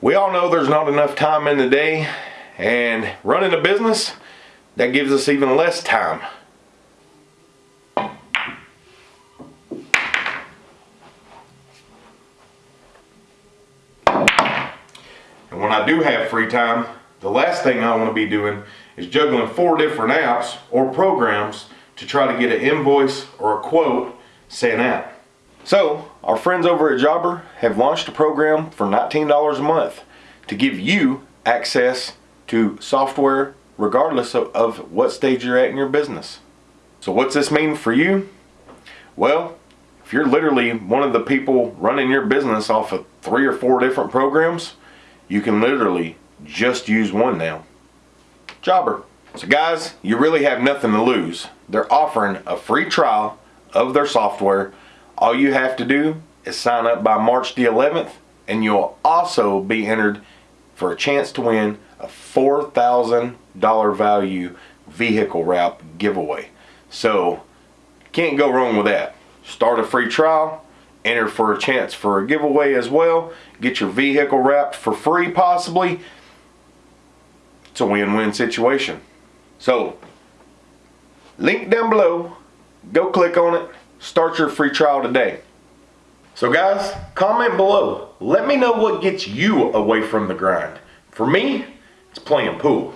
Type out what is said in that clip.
We all know there's not enough time in the day and running a business that gives us even less time. And when I do have free time, the last thing I want to be doing is juggling four different apps or programs to try to get an invoice or a quote sent out. So, our friends over at Jobber have launched a program for $19 a month to give you access to software regardless of, of what stage you're at in your business. So what's this mean for you? Well, if you're literally one of the people running your business off of three or four different programs, you can literally just use one now. Jobber. So guys, you really have nothing to lose. They're offering a free trial of their software. All you have to do is sign up by March the 11th and you'll also be entered for a chance to win a $4,000 value vehicle wrap giveaway. So can't go wrong with that. Start a free trial, enter for a chance for a giveaway as well. Get your vehicle wrapped for free possibly. It's a win-win situation. So link down below, go click on it, start your free trial today. So guys, comment below. Let me know what gets you away from the grind. For me, it's playing pool.